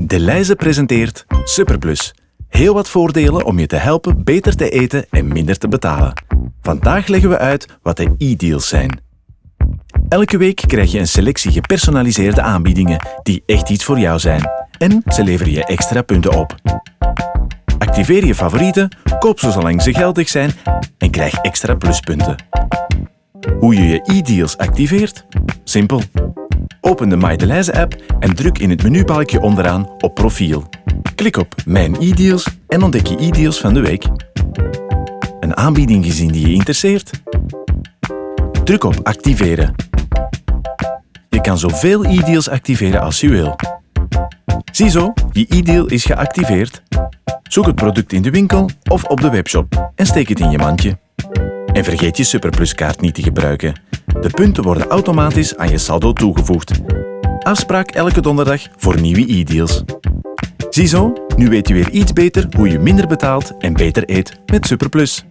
De Leize presenteert Superplus. Heel wat voordelen om je te helpen beter te eten en minder te betalen. Vandaag leggen we uit wat de e-deals zijn. Elke week krijg je een selectie gepersonaliseerde aanbiedingen die echt iets voor jou zijn. En ze leveren je extra punten op. Activeer je favorieten, koop ze zolang ze geldig zijn en krijg extra pluspunten. Hoe je je e-deals activeert? Simpel. Open de MyDeLijze app en druk in het menubalkje onderaan op profiel. Klik op Mijn e-deals en ontdek je e-deals van de week. Een aanbieding gezien die je interesseert? Druk op Activeren. Je kan zoveel e-deals activeren als je wil. Ziezo, je e-deal is geactiveerd. Zoek het product in de winkel of op de webshop en steek het in je mandje. En vergeet je Superpluskaart niet te gebruiken. De punten worden automatisch aan je saldo toegevoegd. Afspraak elke donderdag voor nieuwe e-deals. Ziezo, nu weet je weer iets beter hoe je minder betaalt en beter eet met Superplus.